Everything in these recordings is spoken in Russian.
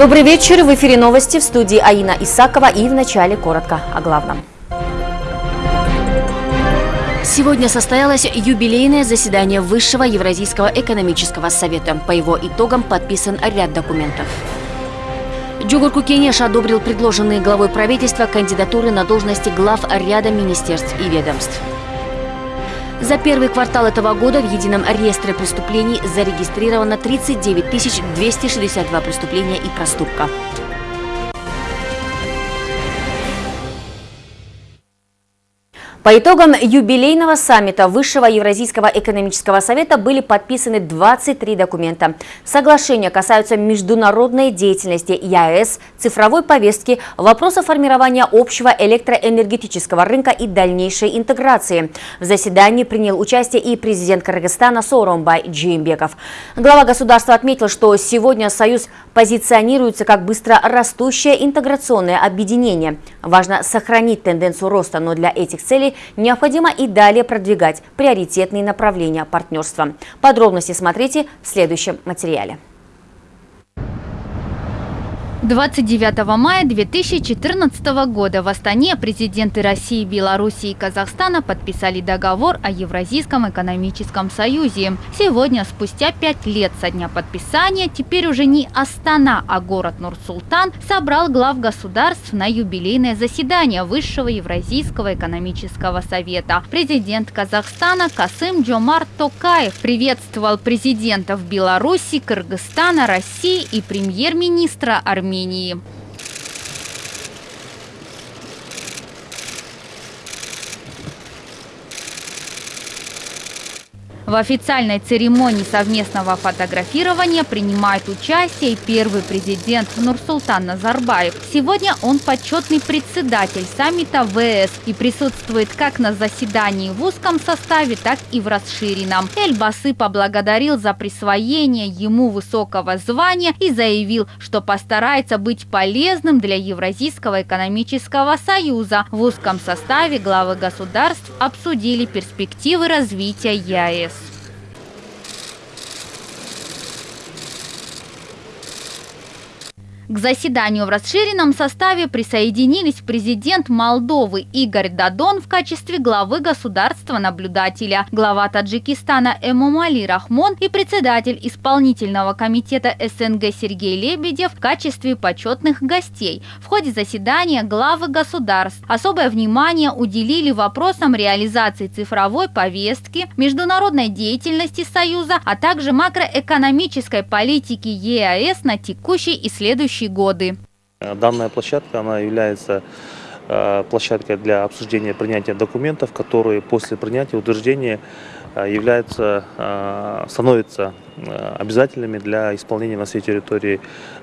Добрый вечер. В эфире новости в студии Аина Исакова и в начале коротко о главном. Сегодня состоялось юбилейное заседание Высшего Евразийского экономического совета. По его итогам подписан ряд документов. Джугурку Кенеш одобрил предложенные главой правительства кандидатуры на должности глав ряда министерств и ведомств. За первый квартал этого года в едином реестре преступлений зарегистрировано 39 262 преступления и проступка. По итогам юбилейного саммита Высшего Евразийского экономического совета были подписаны 23 документа. Соглашения касаются международной деятельности ЕАЭС, цифровой повестки, вопроса формирования общего электроэнергетического рынка и дальнейшей интеграции. В заседании принял участие и президент Кыргызстана Сооронбай Джеймбеков. Глава государства отметил, что сегодня Союз позиционируется как быстро растущее интеграционное объединение. Важно сохранить тенденцию роста, но для этих целей необходимо и далее продвигать приоритетные направления партнерства. Подробности смотрите в следующем материале. 29 мая 2014 года в Астане президенты России, Беларуси и Казахстана подписали договор о Евразийском экономическом союзе. Сегодня, спустя пять лет со дня подписания, теперь уже не Астана, а город Нур-Султан собрал глав государств на юбилейное заседание Высшего Евразийского экономического совета. Президент Казахстана Касым Джомар Токаев приветствовал президентов Беларуси, Кыргызстана, России и премьер-министра Армении Армении. В официальной церемонии совместного фотографирования принимает участие первый президент Нурсултан Назарбаев. Сегодня он почетный председатель саммита ВС и присутствует как на заседании в узком составе, так и в расширенном. Эльбасы поблагодарил за присвоение ему высокого звания и заявил, что постарается быть полезным для Евразийского экономического союза. В узком составе главы государств обсудили перспективы развития ЕАЭС. К заседанию в расширенном составе присоединились президент Молдовы Игорь Дадон в качестве главы государства-наблюдателя, глава Таджикистана Эмомали Рахмон и председатель исполнительного комитета СНГ Сергей Лебедев в качестве почетных гостей. В ходе заседания главы государств особое внимание уделили вопросам реализации цифровой повестки, международной деятельности Союза, а также макроэкономической политики ЕАЭС на текущий и следующий следующие годы. Данная площадка она является э, площадкой для обсуждения принятия документов, которые после принятия утверждения э, являются, э, становятся обязательными для исполнения на всей территории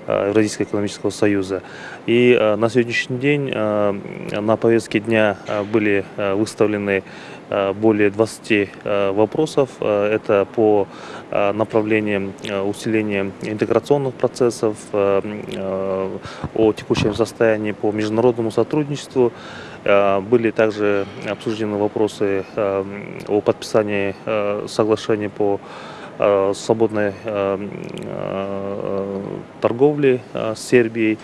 Евразийского экономического союза. И на сегодняшний день на повестке дня были выставлены более 20 вопросов. Это по направлениям усиления интеграционных процессов, о текущем состоянии по международному сотрудничеству. Были также обсуждены вопросы о подписании соглашения по свободной торговли с Сербией.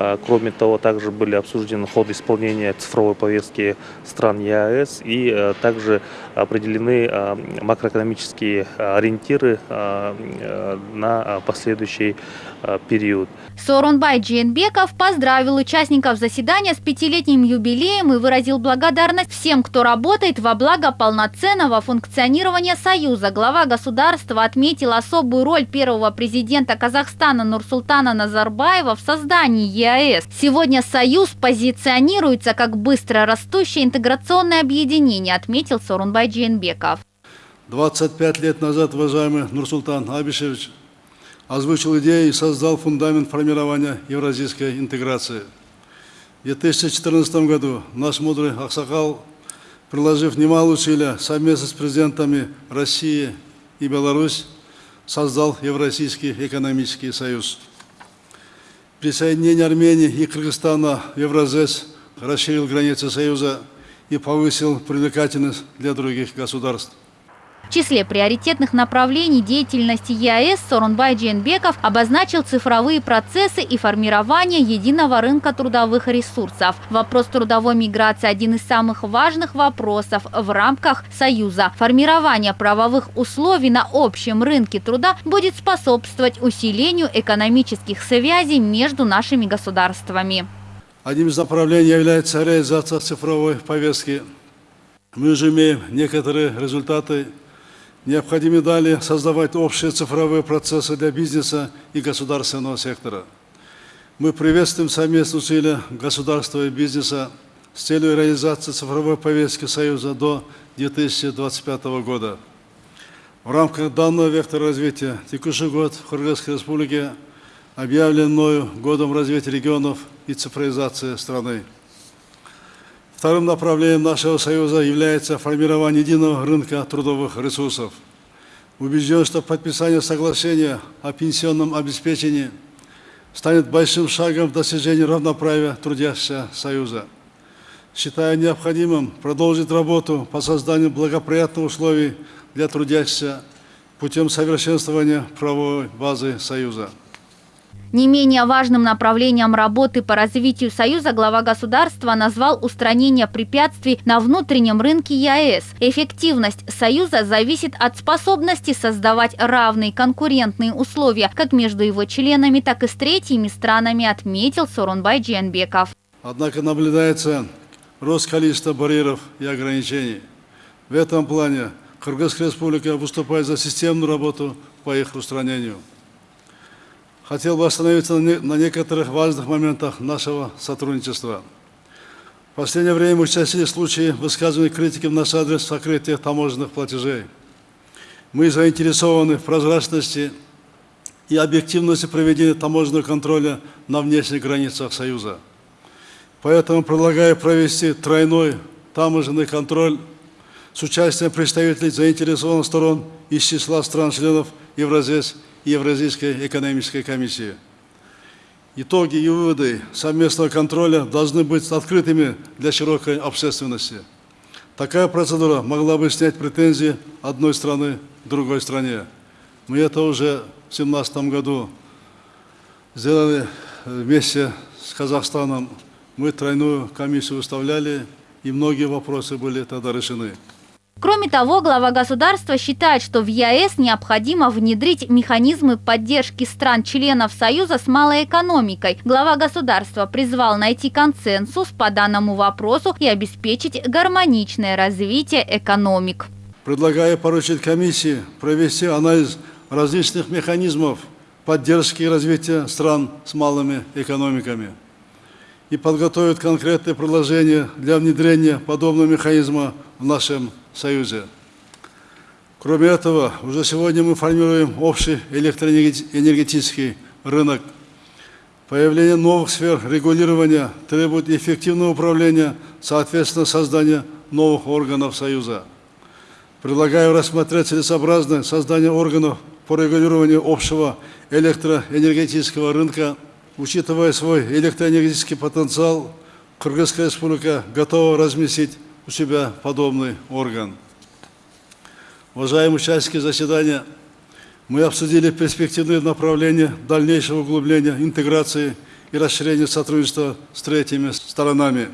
А, кроме того, также были обсуждены ход исполнения цифровой повестки стран ЕАЭС и а, также определены а, макроэкономические ориентиры на последующий период. Сорунбай Джейнбеков поздравил участников заседания с пятилетним юбилеем и выразил благодарность всем, кто работает во благо полноценного функционирования Союза. Глава государства отметил особую роль первого президента Казахстана Нурсултана Назарбаева в создании ЕАЭС. Сегодня Союз позиционируется как быстро растущее интеграционное объединение, отметил Сорунбай Джейнбеков. 25 лет назад, уважаемый Нурсултан Абишевич, озвучил идею и создал фундамент формирования евразийской интеграции. В 2014 году наш мудрый Аксакал, приложив немало усилия совместно с президентами России и Беларусь, создал Евразийский экономический союз. Присоединение Армении и Кыргызстана в Евразес расширил границы Союза и повысил привлекательность для других государств. В числе приоритетных направлений деятельности ЕАЭС Сорунбай Джейнбеков обозначил цифровые процессы и формирование единого рынка трудовых ресурсов. Вопрос трудовой миграции – один из самых важных вопросов в рамках Союза. Формирование правовых условий на общем рынке труда будет способствовать усилению экономических связей между нашими государствами. Одним из направлений является реализация цифровой повестки. Мы уже имеем некоторые результаты Необходимо далее создавать общие цифровые процессы для бизнеса и государственного сектора. Мы приветствуем совместные усилия государства и бизнеса с целью реализации цифровой повестки Союза до 2025 года. В рамках данного вектора развития текущий год в Кыргызской Республике объявлен мною годом развития регионов и цифровизации страны. Вторым направлением нашего Союза является формирование единого рынка трудовых ресурсов. Убежден, что подписание соглашения о пенсионном обеспечении станет большим шагом в достижении равноправия трудящегося Союза. Считаю необходимым продолжить работу по созданию благоприятных условий для трудящихся путем совершенствования правовой базы Союза. Не менее важным направлением работы по развитию Союза глава государства назвал устранение препятствий на внутреннем рынке ЕАЭС. Эффективность Союза зависит от способности создавать равные конкурентные условия как между его членами, так и с третьими странами, отметил Сорунбай Дженбеков. Однако наблюдается рост количества барьеров и ограничений. В этом плане Кыргызская республика выступает за системную работу по их устранению. Хотел бы остановиться на некоторых важных моментах нашего сотрудничества. В последнее время участились случаи высказывания критики в наш адрес сокрытия таможенных платежей. Мы заинтересованы в прозрачности и объективности проведения таможенного контроля на внешних границах Союза. Поэтому предлагаю провести тройной таможенный контроль с участием представителей заинтересованных сторон из числа стран-членов Евразес Евразийской экономической комиссии. Итоги и выводы совместного контроля должны быть открытыми для широкой общественности. Такая процедура могла бы снять претензии одной страны другой стране. Мы это уже в 2017 году сделали вместе с Казахстаном. Мы тройную комиссию выставляли, и многие вопросы были тогда решены. Кроме того, глава государства считает, что в ЕАЭС необходимо внедрить механизмы поддержки стран-членов Союза с малой экономикой. Глава государства призвал найти консенсус по данному вопросу и обеспечить гармоничное развитие экономик. Предлагаю поручить комиссии провести анализ различных механизмов поддержки развития стран с малыми экономиками и подготовить конкретные предложения для внедрения подобного механизма в нашем Союзе. Кроме этого, уже сегодня мы формируем общий электроэнергетический рынок. Появление новых сфер регулирования требует эффективного управления, соответственно, создания новых органов Союза. Предлагаю рассмотреть целесообразное создание органов по регулированию общего электроэнергетического рынка. Учитывая свой электроэнергетический потенциал, Кыргызская республика готова разместить у себя подобный орган. Уважаемые участники заседания, мы обсудили перспективные направления дальнейшего углубления интеграции и расширения сотрудничества с третьими сторонами.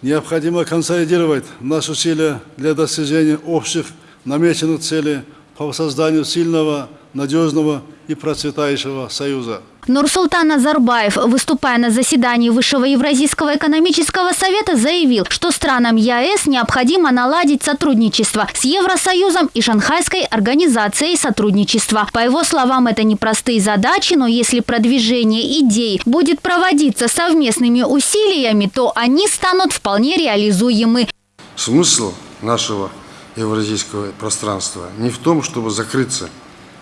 Необходимо консолидировать наши усилия для достижения общих намеченных целей по созданию сильного, надежного и процветающего союза. Нурсултан Назарбаев, выступая на заседании Высшего Евразийского экономического совета, заявил, что странам ЕАЭС необходимо наладить сотрудничество с Евросоюзом и Шанхайской организацией сотрудничества. По его словам, это непростые задачи, но если продвижение идей будет проводиться совместными усилиями, то они станут вполне реализуемы. Смысл нашего евразийского пространства не в том, чтобы закрыться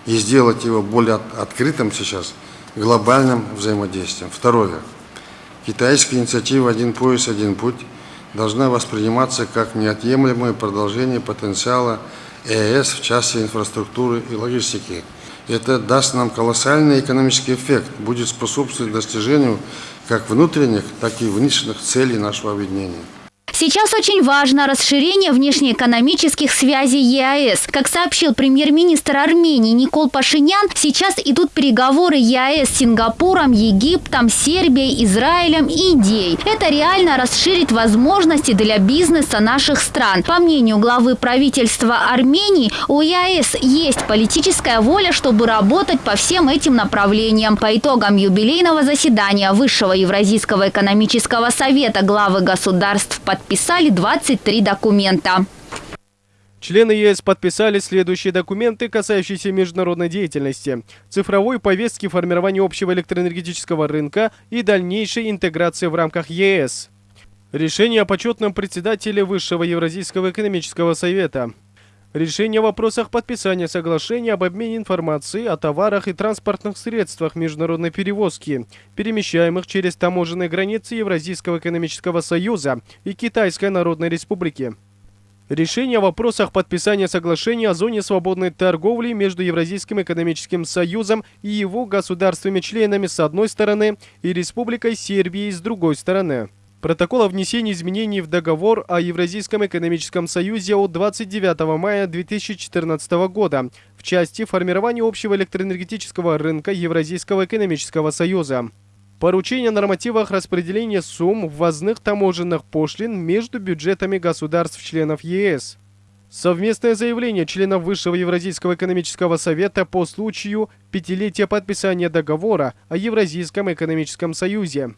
и сделать его более открытым сейчас – глобальным взаимодействием. Второе. Китайская инициатива «Один пояс, один путь» должна восприниматься как неотъемлемое продолжение потенциала ЕС в части инфраструктуры и логистики. Это даст нам колоссальный экономический эффект, будет способствовать достижению как внутренних, так и внешних целей нашего объединения. Сейчас очень важно расширение внешнеэкономических связей ЕАЭС. Как сообщил премьер-министр Армении Никол Пашинян, сейчас идут переговоры ЕАЭС с Сингапуром, Египтом, Сербией, Израилем и Индией. Это реально расширит возможности для бизнеса наших стран. По мнению главы правительства Армении, у ЕАЭС есть политическая воля, чтобы работать по всем этим направлениям. По итогам юбилейного заседания Высшего Евразийского экономического совета главы государств под подписали 23 документа. Члены ЕС подписали следующие документы, касающиеся международной деятельности, цифровой повестки формирования общего электроэнергетического рынка и дальнейшей интеграции в рамках ЕС. Решение о почетном председателе Высшего Евразийского экономического совета. Решение о вопросах подписания соглашения об обмене информацией о товарах и транспортных средствах международной перевозки, перемещаемых через таможенные границы Евразийского экономического союза и Китайской Народной Республики. Решение о вопросах подписания соглашения о зоне свободной торговли между Евразийским экономическим союзом и его государствами-членами с одной стороны и Республикой Сербии с другой стороны. Протокол о внесении изменений в договор о Евразийском экономическом союзе от 29 мая 2014 года в части формирования общего электроэнергетического рынка Евразийского экономического союза. Поручение о нормативах распределения сумм ввозных таможенных пошлин между бюджетами государств-членов ЕС. Совместное заявление членов Высшего Евразийского экономического совета по случаю пятилетия подписания договора о Евразийском экономическом союзе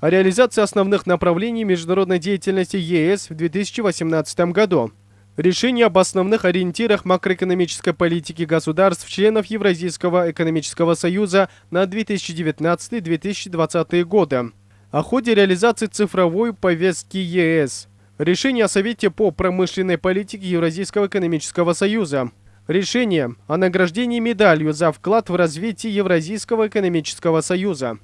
о реализации основных направлений международной деятельности ЕС в 2018 году. Решение об основных ориентирах макроэкономической политики государств-членов Евразийского экономического союза на 2019-2020 годы. О ходе реализации цифровой повестки ЕС. Решение о Совете по промышленной политике Евразийского экономического союза. Решение о награждении медалью за вклад в развитие Евразийского экономического союза.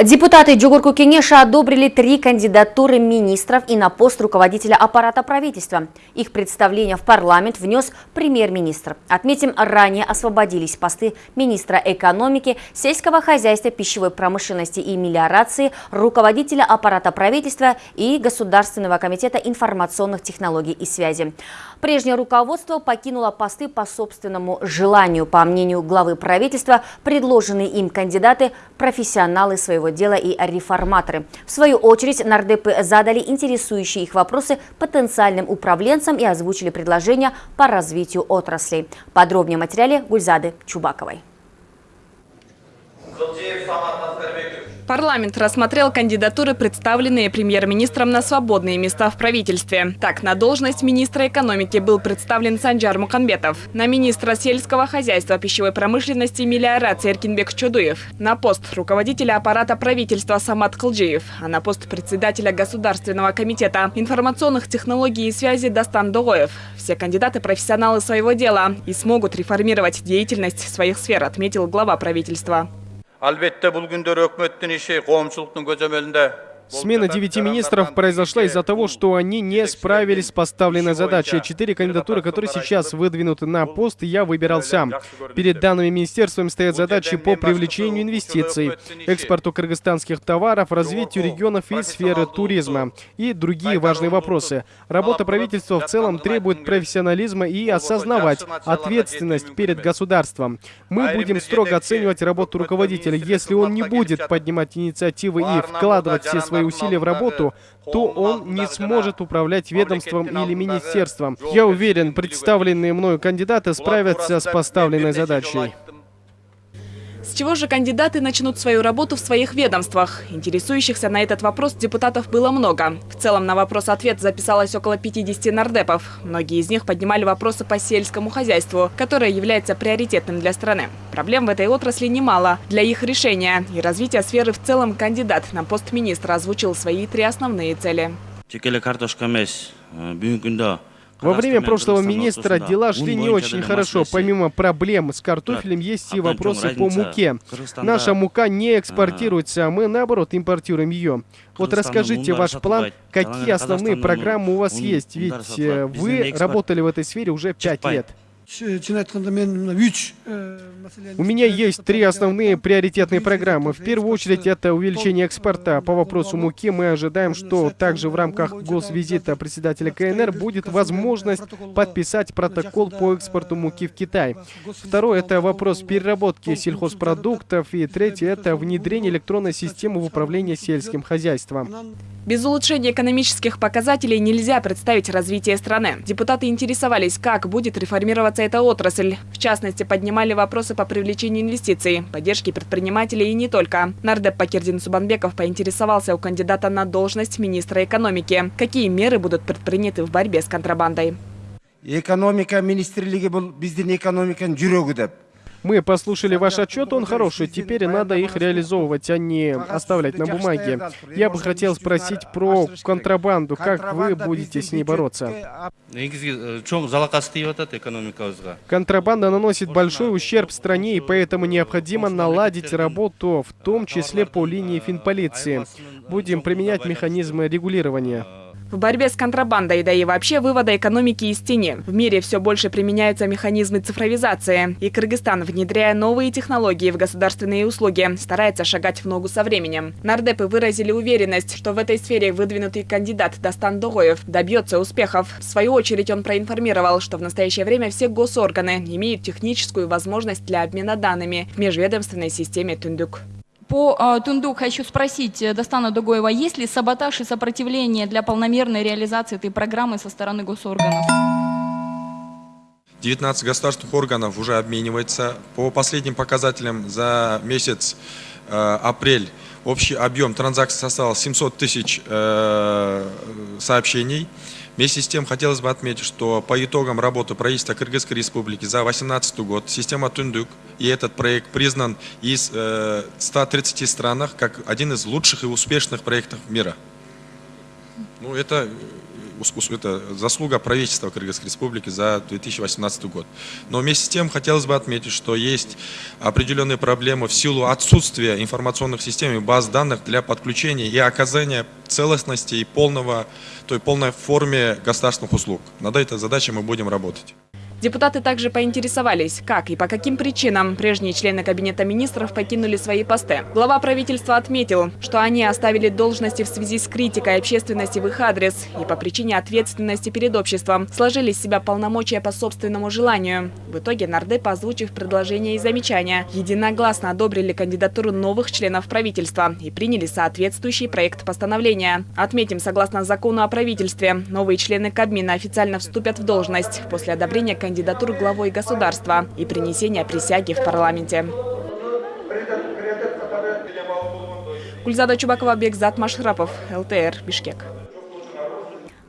Депутаты Джугурку Кенеша одобрили три кандидатуры министров и на пост руководителя аппарата правительства. Их представление в парламент внес премьер-министр. Отметим, ранее освободились посты министра экономики, сельского хозяйства, пищевой промышленности и мелиорации, руководителя аппарата правительства и Государственного комитета информационных технологий и связи. Прежнее руководство покинуло посты по собственному желанию. По мнению главы правительства, предложенные им кандидаты – профессионалы своего дела и реформаторы. В свою очередь, нардепы задали интересующие их вопросы потенциальным управленцам и озвучили предложения по развитию отраслей. Подробнее в материале Гульзады Чубаковой. Парламент рассмотрел кандидатуры, представленные премьер-министром на свободные места в правительстве. Так, на должность министра экономики был представлен Санджар Муханбетов, на министра сельского хозяйства, пищевой промышленности мелиорации Эркинбек Чудуев, на пост руководителя аппарата правительства Самат Калджиев, а на пост председателя Государственного комитета информационных технологий и связи Дастан Догоев. Все кандидаты профессионалы своего дела и смогут реформировать деятельность своих сфер, отметил глава правительства. Албетте бул күндөр өкмөттүн иши коомчулуктун көзөмөлүндө Смена девяти министров произошла из-за того, что они не справились с поставленной задачей. Четыре кандидатуры, которые сейчас выдвинуты на пост, я выбирал сам. Перед данными министерствами стоят задачи по привлечению инвестиций, экспорту кыргызстанских товаров, развитию регионов и сферы туризма и другие важные вопросы. Работа правительства в целом требует профессионализма и осознавать ответственность перед государством. Мы будем строго оценивать работу руководителя. Если он не будет поднимать инициативы и вкладывать все свои усилия в работу, то он не сможет управлять ведомством или министерством. Я уверен, представленные мною кандидаты справятся с поставленной задачей. С чего же кандидаты начнут свою работу в своих ведомствах? Интересующихся на этот вопрос депутатов было много. В целом на вопрос-ответ записалось около 50 нардепов. Многие из них поднимали вопросы по сельскому хозяйству, которое является приоритетным для страны. Проблем в этой отрасли немало. Для их решения и развития сферы в целом кандидат на пост министра озвучил свои три основные цели. Во время прошлого министра дела шли не очень хорошо. Помимо проблем с картофелем, есть и вопросы по муке. Наша мука не экспортируется, а мы, наоборот, импортируем ее. Вот расскажите ваш план, какие основные программы у вас есть, ведь э, вы работали в этой сфере уже пять лет. У меня есть три основные приоритетные программы. В первую очередь это увеличение экспорта. По вопросу муки мы ожидаем, что также в рамках госвизита председателя КНР будет возможность подписать протокол по экспорту муки в Китай. Второе это вопрос переработки сельхозпродуктов. И третье это внедрение электронной системы в управлении сельским хозяйством. Без улучшения экономических показателей нельзя представить развитие страны. Депутаты интересовались, как будет реформироваться эта отрасль. В частности, поднимали вопросы по привлечению инвестиций, поддержке предпринимателей и не только. Нардеп Пакирдин Субанбеков поинтересовался у кандидата на должность министра экономики. Какие меры будут предприняты в борьбе с контрабандой? Экономика министрлиги был биздин экономикан жүрегі. Мы послушали ваш отчет, он хороший. Теперь надо их реализовывать, а не оставлять на бумаге. Я бы хотел спросить про контрабанду. Как вы будете с ней бороться? Контрабанда наносит большой ущерб стране, и поэтому необходимо наладить работу, в том числе по линии финполиции. Будем применять механизмы регулирования. В борьбе с контрабандой, да и вообще вывода экономики из тени. В мире все больше применяются механизмы цифровизации. И Кыргызстан, внедряя новые технологии в государственные услуги, старается шагать в ногу со временем. Нардепы выразили уверенность, что в этой сфере выдвинутый кандидат Дастан Догоев добьется успехов. В свою очередь он проинформировал, что в настоящее время все госорганы имеют техническую возможность для обмена данными в межведомственной системе Тундук. По э, Тундук хочу спросить э, Достана Дугоева, есть ли саботаж и сопротивление для полномерной реализации этой программы со стороны госорганов? 19 государственных органов уже обменивается. По последним показателям за месяц э, апрель общий объем транзакций составил 700 тысяч э, сообщений. Вместе с тем хотелось бы отметить, что по итогам работы правительства Кыргызской Республики за 2018 год система Тундук и этот проект признан из э, 130 странах как один из лучших и успешных проектов мира. Ну, это это заслуга правительства Кыргызской Республики за 2018 год. Но вместе с тем хотелось бы отметить, что есть определенные проблемы в силу отсутствия информационных систем и баз данных для подключения и оказания целостности и полного, той полной форме государственных услуг. Над этой задачей мы будем работать. Депутаты также поинтересовались, как и по каким причинам прежние члены Кабинета министров покинули свои посты. Глава правительства отметил, что они оставили должности в связи с критикой общественности в их адрес и по причине ответственности перед обществом сложили с себя полномочия по собственному желанию. В итоге нардеп, озвучив предложения и замечания, единогласно одобрили кандидатуру новых членов правительства и приняли соответствующий проект постановления. Отметим, согласно закону о правительстве, новые члены Кабмина официально вступят в должность после одобрения кандидатуры кандидатур главой государства и принесения присяги в парламенте. Гульзада Чубакова, Бекзат Машрапов, ЛТР, Бишкек.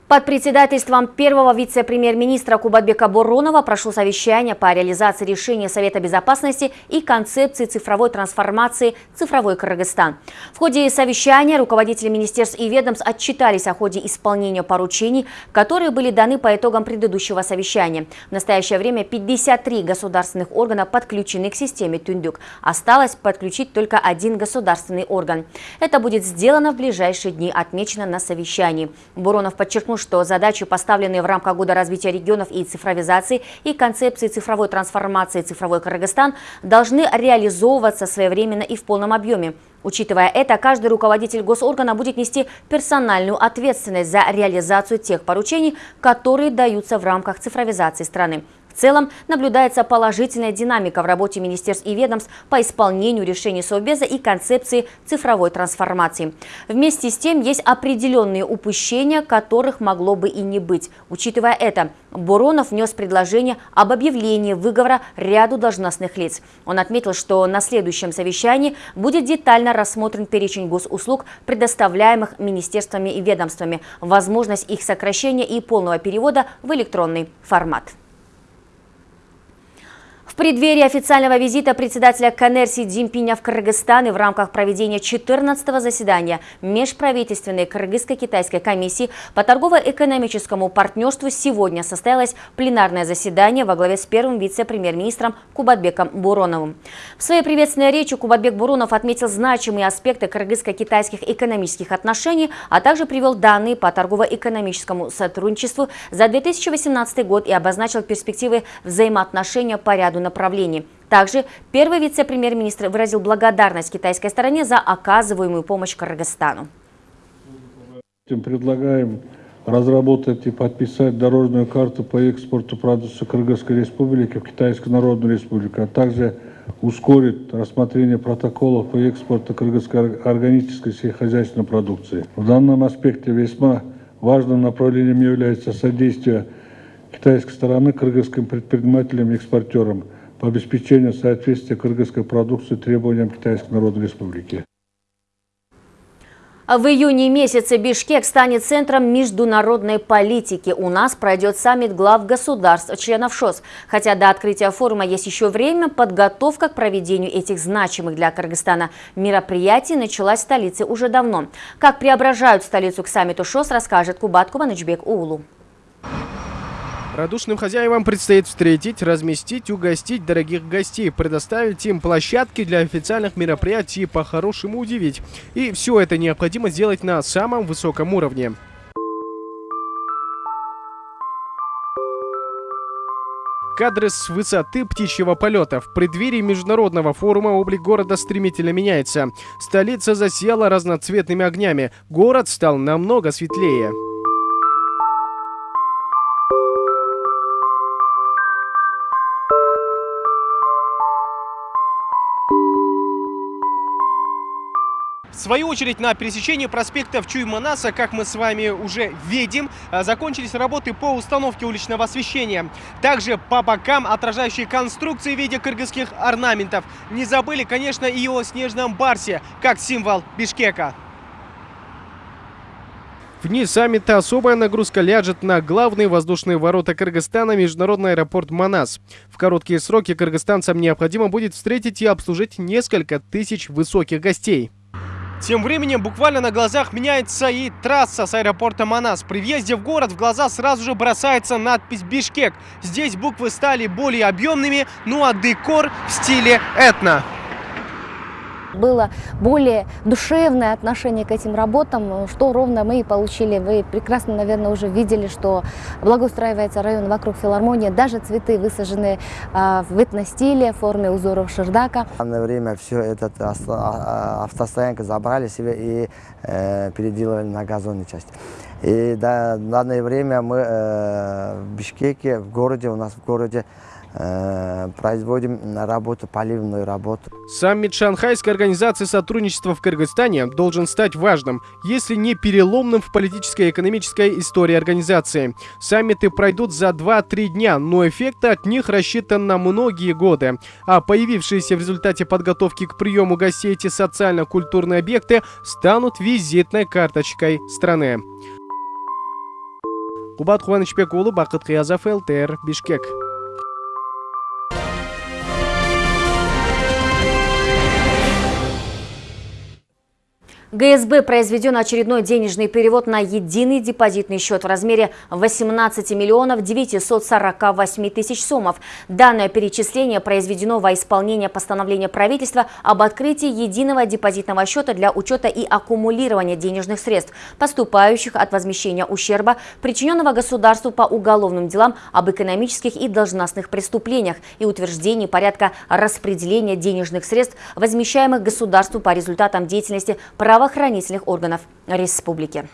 Под председательством первого вице-премьер-министра Кубатбека Буронова прошло совещание по реализации решения Совета безопасности и концепции цифровой трансформации «Цифровой Кыргызстан». В ходе совещания руководители министерств и ведомств отчитались о ходе исполнения поручений, которые были даны по итогам предыдущего совещания. В настоящее время 53 государственных органа подключены к системе Тюндюк. Осталось подключить только один государственный орган. Это будет сделано в ближайшие дни, отмечено на совещании. Буронов подчеркнул, что задачи, поставленные в рамках Года развития регионов и цифровизации и концепции цифровой трансформации «Цифровой Кыргызстан» должны реализовываться своевременно и в полном объеме. Учитывая это, каждый руководитель госоргана будет нести персональную ответственность за реализацию тех поручений, которые даются в рамках цифровизации страны. В целом наблюдается положительная динамика в работе министерств и ведомств по исполнению решений Совбеза и концепции цифровой трансформации. Вместе с тем есть определенные упущения, которых могло бы и не быть. Учитывая это, Буронов внес предложение об объявлении выговора ряду должностных лиц. Он отметил, что на следующем совещании будет детально рассмотрен перечень госуслуг, предоставляемых министерствами и ведомствами, возможность их сокращения и полного перевода в электронный формат. В преддверии официального визита председателя Канерси Дзимпиня в Кыргызстан и в рамках проведения 14-го заседания Межправительственной Кыргызско-Китайской комиссии по торгово-экономическому партнерству сегодня состоялось пленарное заседание во главе с первым вице-премьер-министром Кубатбеком Буроновым. В своей приветственной речи Кубатбек Буронов отметил значимые аспекты кыргызско-китайских экономических отношений, а также привел данные по торгово-экономическому сотрудничеству за 2018 год и обозначил перспективы взаимоотношения по ряду направлений. Также первый вице-премьер-министр выразил благодарность китайской стороне за оказываемую помощь Кыргызстану. Предлагаем разработать и подписать дорожную карту по экспорту продукции Кыргызской Республики в Китайскую Народную Республику, а также ускорит рассмотрение протоколов по экспорту кыргызской органической сельскохозяйственной продукции. В данном аспекте весьма важным направлением является содействие китайской стороны кыргызским предпринимателям и экспортерам по обеспечению соответствия кыргызской продукции требованиям Китайской Народной Республики. В июне месяце Бишкек станет центром международной политики. У нас пройдет саммит глав государств, членов ШОС. Хотя до открытия форума есть еще время, подготовка к проведению этих значимых для Кыргызстана мероприятий началась в столице уже давно. Как преображают столицу к саммиту ШОС, расскажет Кубат Кубанычбек Уулу. Радушным хозяевам предстоит встретить, разместить, угостить дорогих гостей, предоставить им площадки для официальных мероприятий и по-хорошему удивить. И все это необходимо сделать на самом высоком уровне. Кадры с высоты птичьего полета. В преддверии международного форума облик города стремительно меняется. Столица засияла разноцветными огнями. Город стал намного светлее. Свою очередь, на пересечении проспектов Чуйманаса, как мы с вами уже видим, а, закончились работы по установке уличного освещения. Также по бокам отражающие конструкции в виде кыргызских орнаментов. Не забыли, конечно, и о снежном барсе, как символ Бишкека. В дни саммита особая нагрузка ляжет на главные воздушные ворота Кыргызстана, международный аэропорт Манас. В короткие сроки кыргызстанцам необходимо будет встретить и обслужить несколько тысяч высоких гостей. Тем временем буквально на глазах меняется и трасса с аэропорта Манас. При въезде в город в глаза сразу же бросается надпись «Бишкек». Здесь буквы стали более объемными, ну а декор в стиле этно было более душевное отношение к этим работам, что ровно мы и получили. Вы прекрасно, наверное, уже видели, что благоустраивается район вокруг филармонии. Даже цветы высажены а, в этностиле, в форме узоров шердака. В данное время все это а, а, автостоянка забрали себе и э, переделали на газонную часть. И да, в данное время мы э, в Бишкеке, в городе, у нас в городе производим работу, поливную работу. Саммит Шанхайской организации сотрудничества в Кыргызстане должен стать важным, если не переломным в политической и экономической истории организации. Саммиты пройдут за 2-3 дня, но эффект от них рассчитан на многие годы. А появившиеся в результате подготовки к приему гостей эти социально-культурные объекты станут визитной карточкой страны. Кубат Хуанычбек Улы, Бакыт Киязов, ЛТР, Бишкек. ГСБ произведен очередной денежный перевод на единый депозитный счет в размере 18 миллионов 948 тысяч сомов. Данное перечисление произведено во исполнение постановления правительства об открытии единого депозитного счета для учета и аккумулирования денежных средств, поступающих от возмещения ущерба, причиненного государству по уголовным делам об экономических и должностных преступлениях и утверждении порядка распределения денежных средств, возмещаемых государству по результатам деятельности права правоохранительных органов республики.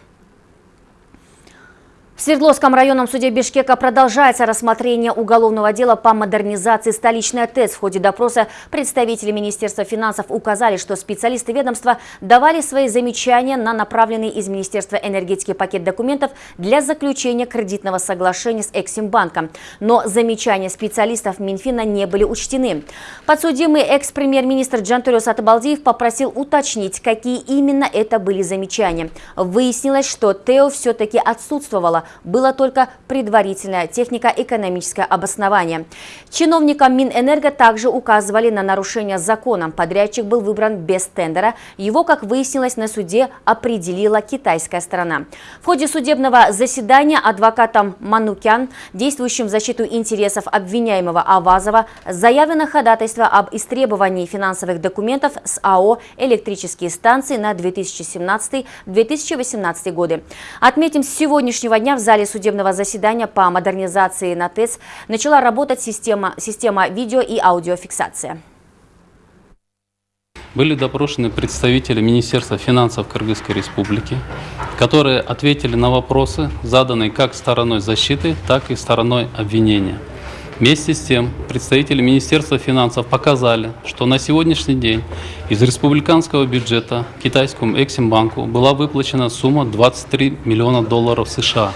В Свердловском районном суде Бишкека продолжается рассмотрение уголовного дела по модернизации столичной ТЭЦ. В ходе допроса представители Министерства финансов указали, что специалисты ведомства давали свои замечания на направленный из Министерства энергетики пакет документов для заключения кредитного соглашения с Эксимбанком. Но замечания специалистов Минфина не были учтены. Подсудимый экс-премьер-министр Джантуриус Атабалдиев попросил уточнить, какие именно это были замечания. Выяснилось, что ТЭО все-таки отсутствовало было только предварительное технико-экономическое обоснование. Чиновникам Минэнерго также указывали на нарушение закона. Подрядчик был выбран без тендера. Его, как выяснилось на суде, определила китайская сторона. В ходе судебного заседания адвокатом Манукян, действующим в защиту интересов обвиняемого Авазова, заявлено ходатайство об истребовании финансовых документов с АО «Электрические станции» на 2017-2018 годы. Отметим, с сегодняшнего дня в зале судебного заседания по модернизации на ТЭЦ начала работать система, система видео и аудиофиксация. Были допрошены представители Министерства финансов Кыргызской Республики, которые ответили на вопросы, заданные как стороной защиты, так и стороной обвинения. Вместе с тем, представители Министерства финансов показали, что на сегодняшний день из республиканского бюджета китайскому Эксимбанку была выплачена сумма 23 миллиона долларов США.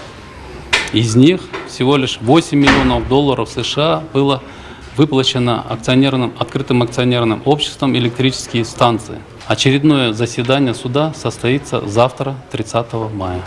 Из них всего лишь 8 миллионов долларов США было выплачено акционерным, открытым акционерным обществом электрические станции. Очередное заседание суда состоится завтра, 30 мая.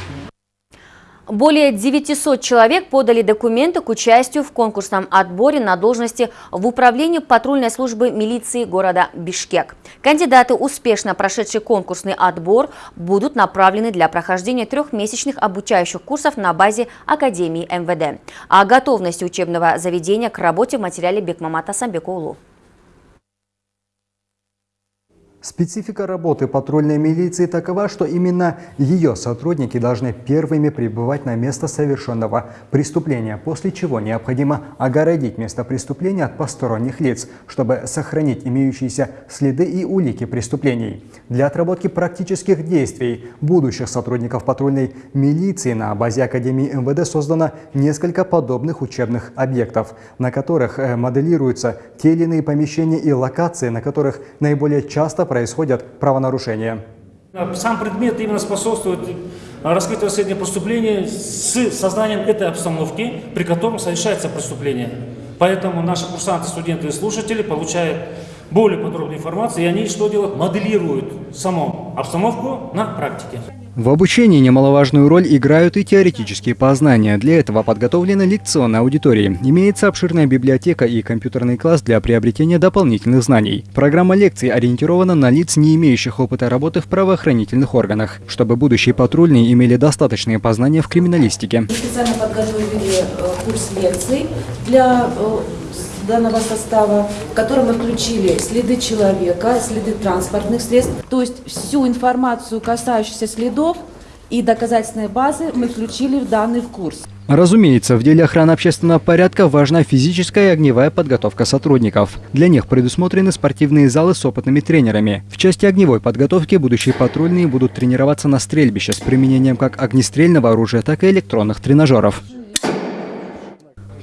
Более 900 человек подали документы к участию в конкурсном отборе на должности в управлении патрульной службы милиции города Бишкек. Кандидаты, успешно прошедшие конкурсный отбор, будут направлены для прохождения трехмесячных обучающих курсов на базе Академии МВД. О готовности учебного заведения к работе в материале Бекмамата Самбекулу. Специфика работы патрульной милиции такова, что именно ее сотрудники должны первыми прибывать на место совершенного преступления, после чего необходимо огородить место преступления от посторонних лиц, чтобы сохранить имеющиеся следы и улики преступлений. Для отработки практических действий будущих сотрудников патрульной милиции на базе Академии МВД создано несколько подобных учебных объектов, на которых э, моделируются те или иные помещения и локации, на которых наиболее часто происходит происходят правонарушения. Сам предмет именно способствует раскрытию расследования преступления с сознанием этой обстановки, при котором совершается преступление. Поэтому наши курсанты, студенты и слушатели получают более подробную информацию, и они что делают? Моделируют саму обстановку на практике. В обучении немаловажную роль играют и теоретические познания. Для этого подготовлена лекционная аудитория. Имеется обширная библиотека и компьютерный класс для приобретения дополнительных знаний. Программа лекций ориентирована на лиц, не имеющих опыта работы в правоохранительных органах, чтобы будущие патрульные имели достаточные познания в криминалистике. Мы специально подготовили э, курс лекций для э, данного состава, в котором мы включили следы человека, следы транспортных средств, то есть всю информацию, касающуюся следов и доказательной базы, мы включили в данный курс. Разумеется, в деле охраны общественного порядка важна физическая и огневая подготовка сотрудников. Для них предусмотрены спортивные залы с опытными тренерами. В части огневой подготовки будущие патрульные будут тренироваться на стрельбище с применением как огнестрельного оружия, так и электронных тренажеров.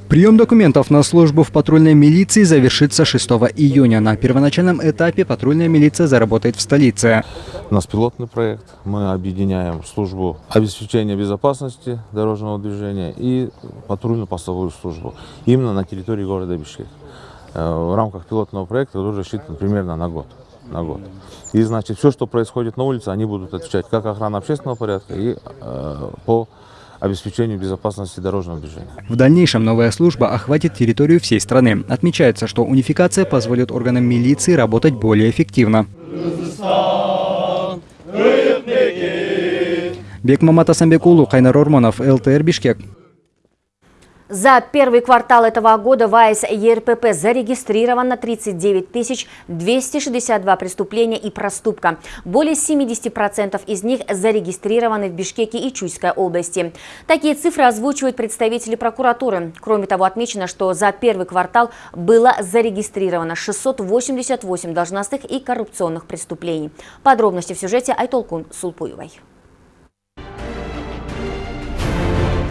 Прием документов на службу в патрульной милиции завершится 6 июня. На первоначальном этапе патрульная милиция заработает в столице. У нас пилотный проект. Мы объединяем службу обеспечения безопасности дорожного движения и патрульно-постовую службу именно на территории города Бишкек. Э, в рамках пилотного проекта уже рассчитан примерно на год. На год. И значит, все, что происходит на улице, они будут отвечать как охрана общественного порядка и э, по обеспечению безопасности дорожного движения. В дальнейшем новая служба охватит территорию всей страны. Отмечается, что унификация позволит органам милиции работать более эффективно. Бекмамат Асамбекулу, Кайнар Орманов, ЛТР Бишкек. За первый квартал этого года в АЭС ЕРПП зарегистрировано 39 262 преступления и проступка. Более 70% из них зарегистрированы в Бишкеке и Чуйской области. Такие цифры озвучивают представители прокуратуры. Кроме того, отмечено, что за первый квартал было зарегистрировано 688 должностных и коррупционных преступлений. Подробности в сюжете Айтолкун Сулпуевой.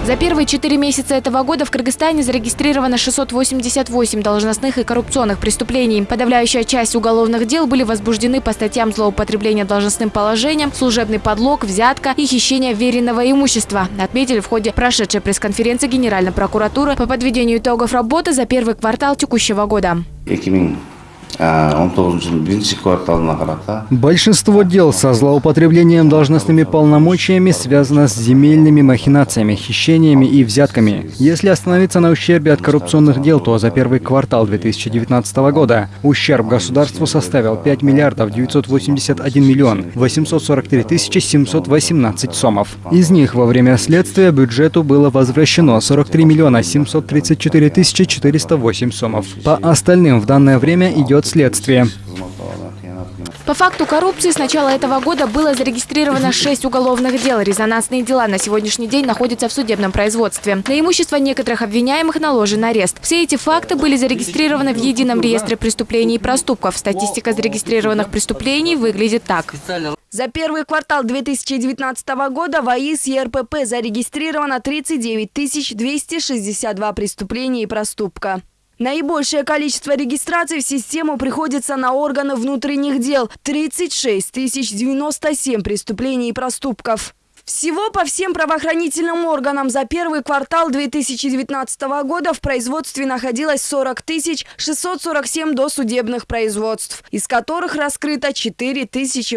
За первые четыре месяца этого года в Кыргызстане зарегистрировано 688 должностных и коррупционных преступлений. Подавляющая часть уголовных дел были возбуждены по статьям злоупотребления должностным положением, служебный подлог, взятка и хищение веренного имущества, отметили в ходе прошедшей пресс-конференции Генеральной прокуратуры по подведению итогов работы за первый квартал текущего года. он тоғызыншы жылдың бірінші кварталына қарата Большинство дел со злоупотреблением должностными полномочиями связано с земельными махинациями, хищениями и взятками. Если остановиться на ущербе от коррупционных дел, то за первый квартал 2019 года ущерб государству составил 5 миллиардов 981 миллион 843 тысячи 718 сомов. Из них во время следствия бюджету было возвращено 43 миллиона 734 тысячи 408 сомов. По остальным в данное время идет следствие. По факту коррупции с начала этого года было зарегистрировано 6 уголовных дел. Резонансные дела на сегодняшний день находятся в судебном производстве. На имущество некоторых обвиняемых наложен арест. Все эти факты были зарегистрированы в Едином реестре преступлений и проступков. Статистика зарегистрированных преступлений выглядит так. За первый квартал 2019 года в АИС ЕРПП зарегистрировано 39 262 преступления и проступка. Наибольшее количество регистраций в систему приходится на органы внутренних дел – 36 097 преступлений и проступков. Всего по всем правоохранительным органам за первый квартал 2019 года в производстве находилось 40 647 досудебных производств, из которых раскрыто 4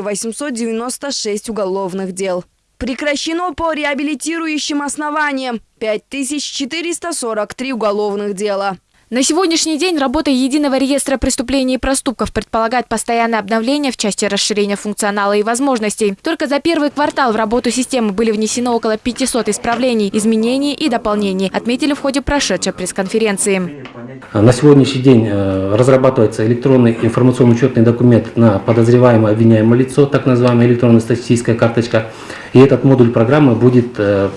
896 уголовных дел. Прекращено по реабилитирующим основаниям 5443 уголовных дела. На сегодняшний день работа Единого реестра преступлений и проступков предполагает постоянное обновление в части расширения функционала и возможностей. Только за первый квартал в работу системы были внесены около 500 исправлений, изменений и дополнений, отметили в ходе прошедшей пресс-конференции. На сегодняшний день э, разрабатывается электронный информационно-учетный документ на подозреваемое обвиняемое лицо, так называемая электронная статистическая карточка. И этот модуль программы будет э,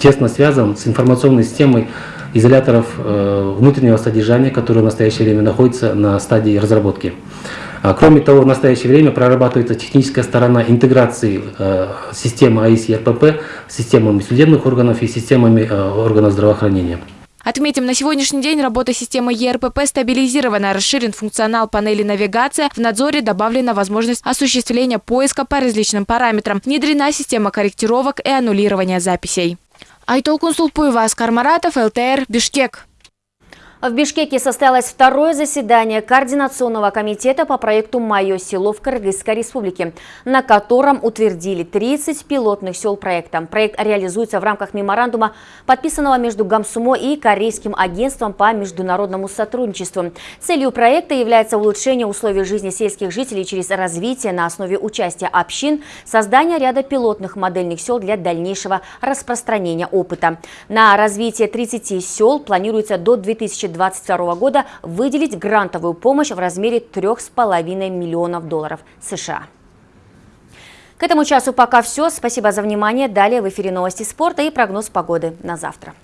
тесно связан с информационной системой изоляторов э, внутреннего содержания, которые в настоящее время находятся на стадии разработки. А, кроме того, в настоящее время прорабатывается техническая сторона интеграции э, системы АИС и РПП с системами судебных органов и системами э, органов здравоохранения. Отметим, на сегодняшний день работа системы ЕРПП стабилизирована, расширен функционал панели навигация, в надзоре добавлена возможность осуществления поиска по различным параметрам, внедрена система корректировок и аннулирования записей. Айтолкун Сулпуева, Аскар Маратов, ЛТР, Бишкек. В Бишкеке состоялось второе заседание Координационного комитета по проекту «Мое село» в Кыргызской республике, на котором утвердили 30 пилотных сел проекта. Проект реализуется в рамках меморандума, подписанного между Гамсумо и Корейским агентством по международному сотрудничеству. Целью проекта является улучшение условий жизни сельских жителей через развитие на основе участия общин, создание ряда пилотных модельных сел для дальнейшего распространения опыта. На развитие 30 сел планируется до 2020 2022 года выделить грантовую помощь в размере 3,5 миллионов долларов США. К этому часу пока все. Спасибо за внимание. Далее в эфире новости спорта и прогноз погоды на завтра.